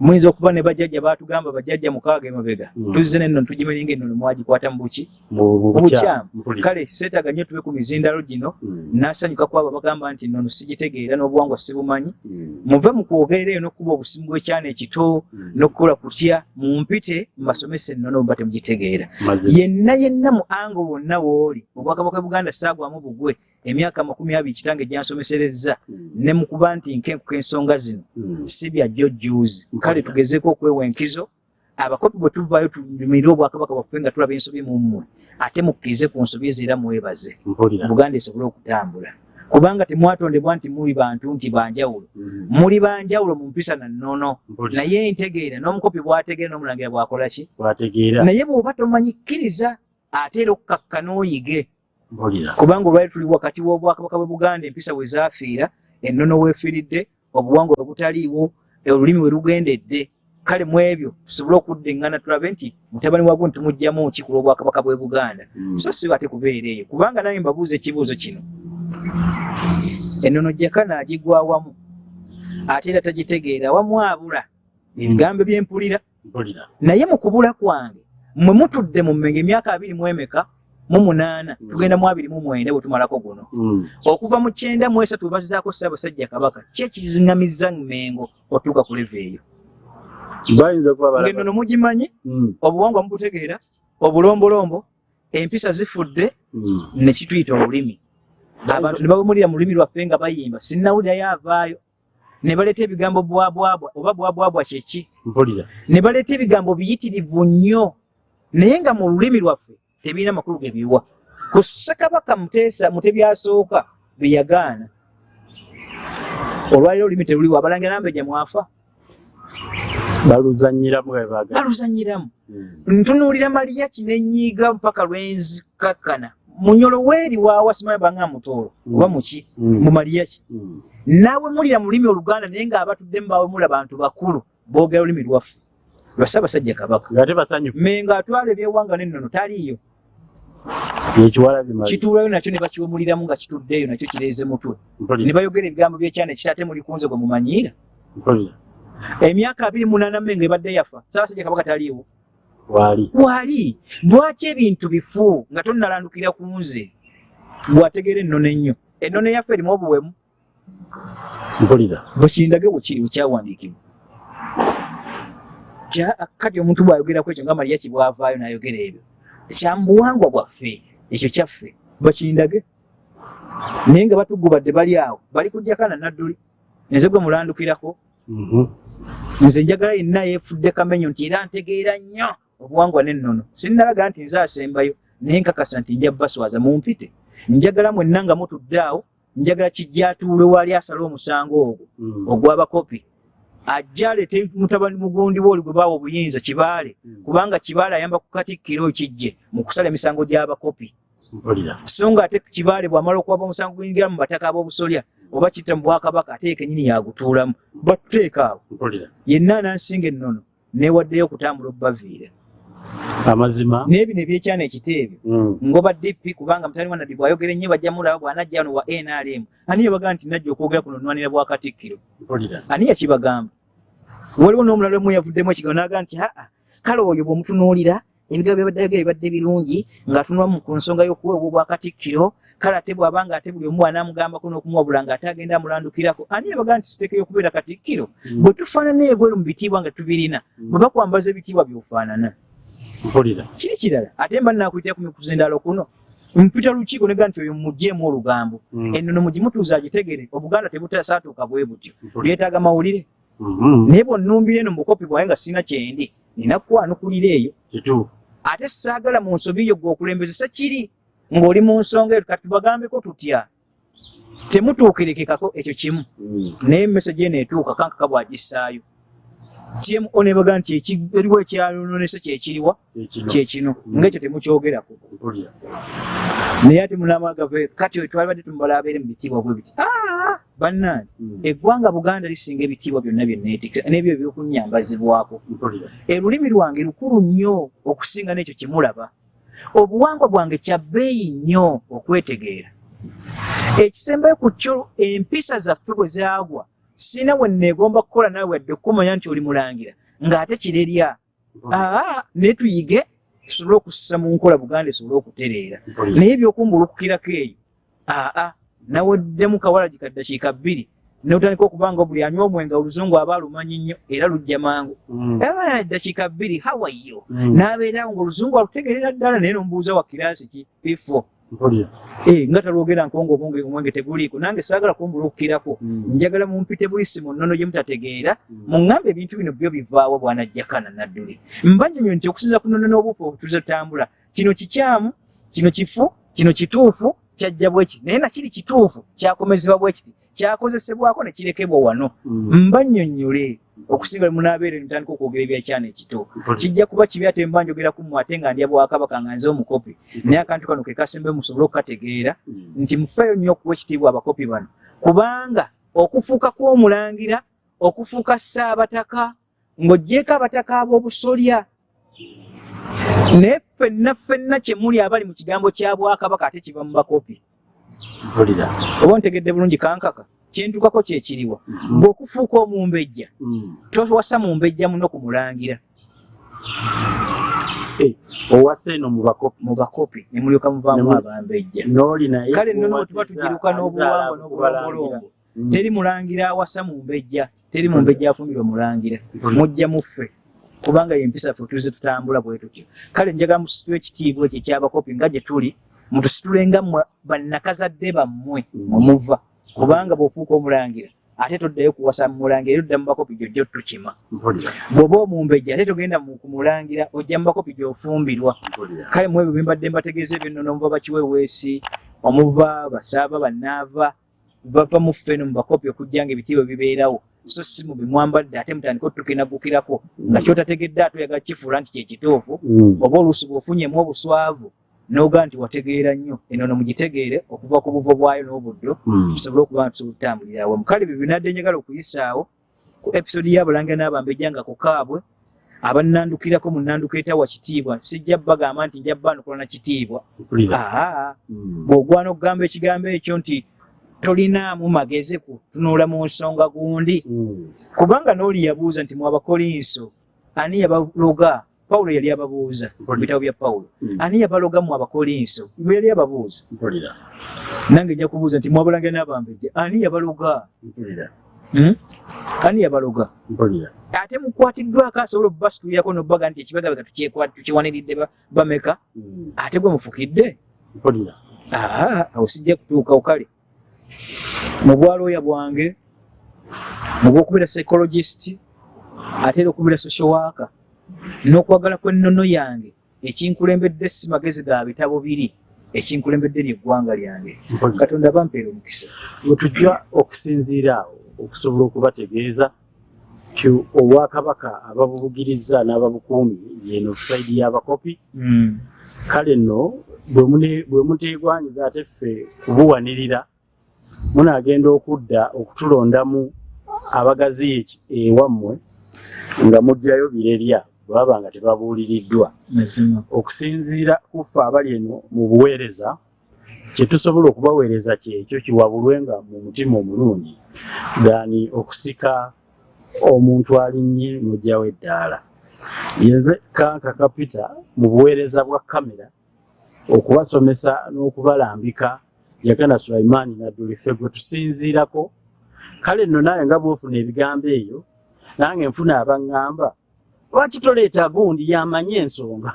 muyinza okuba ne bajjajja baatugamba bajjajja mukaaga emabega. Mm. tuzze nenno tugimenye ng'ennono mwagikwata mu buki. Mu mu Mu bukyamu. Bukyamu. mpulira kale seetaaga nnyo tube ku mizindalo gino. Mm, n'asanyuka ku abo bagamba nti nnono sigitegeera n'obuwangwa sibumanyi. Mm, muve mu kwogerera eyo n'okuba obusimu bw'ekyana ekito n'okukola kutya mumpite mbasomese ennono bate mugitegeera. Mazima. Yenna yenna mu ango wonna wooli obwakabaka buganda saagwamu bugwe emyaka makumi abiri kitange gyansomeserezza. Mm, ne mu kuba nti nkenkuka ensonga zino mm. si bya jjojjuuzi. Kale tugezeeko okwewa enkizo abakopi bwe tuvaayo tulimirire obwakabaka bwaffe nga tulaba ensobi mu mmwe ate mukkirize ku nsobi ezo era mwebaze buganda esobole okutambula. Kubanga temwatondebwa nti muli bantu nti banjawulo muli banjawulo mu mpisa na nnono. Naye ntegeera n'omukopi bw'ategeera n'omulangira bw'akola ki? Naye bw'oba tomanyikkiriza ate era okukakka n'oyige kubanga olwali tuli wakati w'obwakabaka bwe buganda empisa we zaafiira ennono weefiiridde obuwangwa bwe butaliiwo olulimi we lugendedde. Kale mu ebyo tusobole okuddeŋŋana tulabe nti mutabani wa gundi tumuggyamu ki ku lw'obwakabaka bwe buganda? Mm, so si ate kubeera eyo. Kubanga naye mbabuuza ekibuuzo kino. Ennono jakana agigwa awamu ate era tagitegeera awamu abula ebigambo byempulira mpulira naye mu kubula kwange mwe mutudde mu mmenga emyaka abiri mu emeka mu munaana Mm. tugenda mu abiri mu mwenda bwe tumalako guno. Mm, okuva mu kyenda mu esatu bazizaako ssaabasajja kabaka ki ekiziŋŋamizza mmengo otuuka ku leva eyo. Balaba ng'ennono mugimanyi Mm, obuwangwa mubutegeera obulombolombo empisa zifudde ne kituyita olulimi. Abantu ne babumulira mu lulimi lwaffe nga bayimba sinnawulirayo avaayo. Ne baleeta ebigambo bwabwabwa oba bwabwabwa kyeki ne baleeta ebigambo biyitirivu nnyo. Naye nga mu lulimi lwaffe tebirina makulu ge biwa. Ku ssekabaka muteesa mutebyasooka bye yagaana. Olwaliro olulimi teruliwo abalangira nambeja mwafa. Baluzanyiramu baluzanyiramu. Mm, ntunuulira maliya kinenyiiga mpaka lwenzikakkana munyolo weeri waawa simanyi banga mutoolo oba muki mm, mu maliya ki? Mm. naawe mulira mu lulimi oluganda naye ng'abatudde mubaawe muli abantu bakulu boogera olulimi lwaffe. Lwa ssaabasajja kabaka. Menga atwala ebyewanga n'ennono taliiyo kituulayo nakyo ne bakiwumuliramu nga kituddeeyo nakyo kireeze mutwe. Ne bayogera ebigambo by'ekyana ekita ate muli kunze gwe mumanyiira. Emyaka abiri munaana menga ebadde yafa ssaabasajja kabaka taliiwo. Waali. Wali lwaki ebintu bifu nga tonnalandukira ku nze? Bwategeera ennono ennyo. Ennono eyaffe erimu obuwemu. Mpulira. Bwekindage bwekiri bwekyawandiikibwa. Kya- kati omuntu bw'ayogerako ekyo nga maliya kibwavaayo n'ayogera ebyo? Kyamubuwangwa bwaffe ekyo kyaffe bakindage naye nga batugubadde bali awo bali kujjakana nadduli. Nze gwe mulandukirako Mhm. nze njagala yenna yeefudde kamenyo nti era ntegeera nnyo obuwangwa n'ennono. Sinnalaga nti nze asembayo naye nkakasa nti nja baswaza mumpite. Njagala mwenna nga mutudde awo njagala kijja atuule wali asala omusango ogwo Mhm. ogw'abakopi. Ajja aleete mutabani mugundi we oli gwe baawa obuyinza kibaale. Kubanga kibaale ayamba ku katikkiro kijje mu kusala emisango gy'abakopi so nga ate kibaale bw'amala okuwaba omusango gwingira mu bataka ab'obusolya oba kitta mu bwakabaka ate kenyini yagutuulamu. Batuteeka awo. Yenna anansinga ennono neewaddeyo okutambula okubaviira amazima. N'ebino ebyekyana ekiteebyo Mhm. ngoba dp kubanga mutani wa nadi bw'ayogera ennyo bajja mulaba bw'anajja wano wa nrm ani yabaga nti najja okwogera ku nonwanira bwa katikkiro? Ani yakibagamba? Waliwo n'omulala omu yavuddemu ekigambo n'aga nti aa kale oyo bw'omutunuulira ebigambo byabadde ayogera bibadde birungi ng'atunula mu ku nsonga y'okuweebwa obwa katikkiro kale ate bw'aba nga ate buli omu anaamugambako n'okumuwabula ng'ate agenda amulandukirako ani yabaga nti siteekeyo okubeera katikkiro? Bwe tufaanana ebweru mu bitiibwa nga tubirina bwe bakwambaza ebitiibwa by'ofaanana. Mpulira. Kiri kirala? Ate mba nakuyitira ku mikuzindaalo kuno mpita lukiiko nega nti oyo mugjeemu olugambo. Mhm. ennono mugimutuuza agitegere obuganda tebutasaatuuka bwe butyo. Byetaaga mawulire. Mhm. naye bwonnumbira eno mukopi bwaye nga sina kyendi nina kukwanukulira eyo. Kituufu ate saagala mu nsobi yo gweokulembezesa kiri ng'oli mu nsonga eyo kati tubagambeko tutya? Temutuukirekekako ekyo kimu. Mhm. naye message eno etuuka kankaka bwagissaayo tmo nebaga nti eki- eriwo ekyalononese kyekiriwa ekino kyekino. Mm. ngaekyo temukyogerako naye ate munamagave kati twali badde tumubala abeere mu bitiibwa bwe biti. "Ah, bannange Mhm. eggwanga buganda lisinga ebitiibwa byonna byenneetikisa n'ebyo ebyokunyambazibwako. Olulimi lwange lukulu nnyo okusinga n'ekyo kyemulaba obuwangwa bwange kya bbeeyi nnyo okwetegeera. Ekisembayo ku kyo empisa zaffe bwe zaagwa sina we neegomba kukola nawe wadde okumanya nti oli mulangira ng'ate kirerya. Aa naye tuyige tusobole okussa mu nkola buganda esobole okutereera. Naye ebyokumbulukukirako eyo aa naweddemu kawala gikaddakiika bbiri notandika okubanga buli anywa omwenge oluzungu aba alumanyi nnyo era lujja mangu. Mhm. aba eddakiika bbiri hawayo Mhm. n'abeerawo ngaoluzungu alutegerera ddala naye nomubuuza wa kiraasi ki? Bifo. mpulira Eh, nga talwogera nkonga omwenge omwenge teguliiko nange saagala kumbulukukirako Mhm. njagala mumpite buyisi mu nnono gye mutategeera Mhm. muŋŋambe ebintu bino byo bivaawo bwanajjakana nadduli mbanjonyo nti okusinza ku nnono n'obuufu obutuze tutambula kino kikyamu kino kifu kino kituufu kyajja bwe kiti naye nakiri kituufu kyakomezebwa bwe kiti kyakozesebwako ne kirekebwa wano mbannyonnyole okusinga bwe munaabeera ntandika okwogera ebyakyana ekito kijja kuba kibi ate mba njogera ku mmwe ate nga ndya bwakabaka nga nze omukopi naye akantu kano ke kasembe musobole okukategeera Mhm. nti mufeeyo nnyo okuwa ekitiibwa abakopi bano. Kubanga okufuuka kw'omulangira okufuuka ssaabataka ng'oggyeko abataka ab'obusolya naye ffenna ffenna kye muli abali mu kigambo kya bwakabaka ate kiva mu bakopi. Oba ontegedde bulungi kankaka kyentukako kyekiriwa Mhm. bw'okufuuka omumbejja Mhm. towasa mumbejja muno kumulangira Eh, owase eno mu bakopi mu bakopi ne mulyoka muvaamu Ne mu- abambejja n'oli naye kale nno bwe tuba owasizza tugiruka azaala n'obuwangwa okubalangira. n'obulongolongo Mhm. teri mulangira awasa mu mbejja teri mu mbejja afumbirwa mulangira Mpulira. mujja muffe kubanga yempisa ffe tuze tutambula bwe tutyo kale njagala musitule ekitiibwa ekyo ekyabakopi nga gye tuli mutusitulenga mmwe bannakazadde bammwe Mm. Kubanga bw'ofuuka omulangira ate toddayo kuwasa mulangira era odda mu bakopi gyojjo tukima mpulira. Bw'oba omumbejja ate togenda mu kumulangira ojja mu bakopi gy'ofumbirwa kale mu ebyo bembadde mbategeeza ebyennono omuva bakiweweesi omuva basaaba bannaava bava mu ffeno mu bakopi okujja nga ebitiibwa bibeerawo so si mu bimwambadde ate mutandika otukinagukirako nga kyotategedde ate oyagala kifuula nti kyekituufu Mhm. oba oluusi bw'ofunyemu obuswavu n'ogaa nti wategeera nnyo. Enono mugitegeere okuva ku buvo bwayo n'obuddo Mhm. tusobole okuba nga tusobola okutambulira awamu kale bye binadde njagala okuyisaawo ku episodi y'abalangira n'abambejja nga ku kaabwe abannandukirako mu nnanduka etawa kitiibwa. Sijja bagamba nti nja bbanukola na kitiibwa. Aa Mhm. bw'ogwana okugamba ekigambo ekyo nti tolinaamu magezi kutunula mu nsonga gundi. Mhm. kubanga n'oli yabuuza nti mwabakolinso ani yabaloga pawulo yali ababuuza mu bitabo bya pawulo Mhm. ani yabaloga mu abakolinso bwe yali ababuuza. Nange nja kubuuza nti mwabalangira n'abambejja ani yabaloga? Hmm? ani yabaloga? Ate mukwatiddwako asobola okubasikulirako nobbaga nti ekibagabega tukiwaniridde ba- bameka? Mhm. ate gwe mufukidde? Awo sijja kutuukawo kale. Mu bwalooya bwange mugwokubeera psychologist ate era okubeera social worker n'okwagala kw'ennono yange ekinkulembedde si magezi ga bitabo biri ekinkulembedde lyeggwanga lyange. Katonda bampeera omukisa. Bwe tujja okusinziira awo okusobola okubategeeza ti obwakabaka ababubugiriza n'ababukuumi yeno saidi y'abakopi. Kale nno bwe muteegwanyiza ate ffe kubuwanirira munaagenda okudda okutulondamu abagazi ewammwe nga mugjayo birerya bwaba nga tebabuuliriddwa. Okusinziira kuffe abali eno mu buweereza kye tusobola okubaweereza kyekyo kiwabulwenga mu mutima omulungi gani okusika omuntu alinnye n'ojjawo eddaala. Yenze kanka kapita mu buweereza bwa kamera okubasomesa n'okubalambika jagana sulaimaani nadduli gwe tusinziirako kale nno naye nga bwofuna ebigambo ebyo nange nfuna abaŋŋamba lwaki toleeta gundi yamanye ensonga?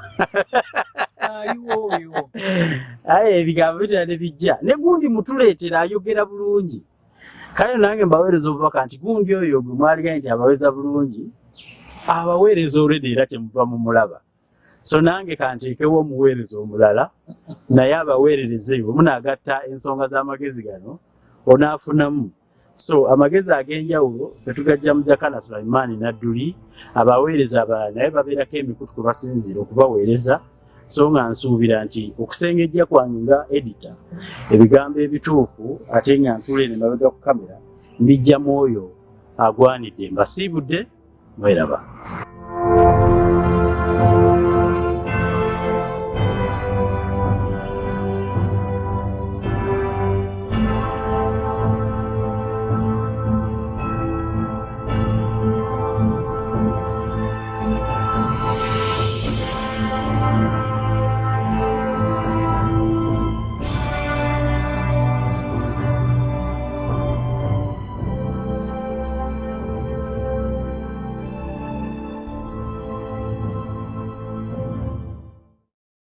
Aye ebigambo bitera ne bijja. Ne gundi mutuleetera ayogera bulungi. Kale nange mbaweereza obubaka nti gundi oyo gwe mwaliganye nti abaweza bulungi abaweereza olwedde era temuva mumulaba so nange kanteekewo omuweereza omulala naye abaweerereze bwe munaagatta ensonga z'amagezi gano onaafunamu so amagezi ag'enjawulo fe tugajja mu jakana sulaimaani nadduli abaweereza abalala naye babeerako emikutu kwe basinzira okubaweereza so nga nsuubira nti okusengejja kwange nga edita ebigambo ebituufu ate nga ntuleene mabega ku kamera mbijjamu oyo agwanidde mbasiibudde mweraba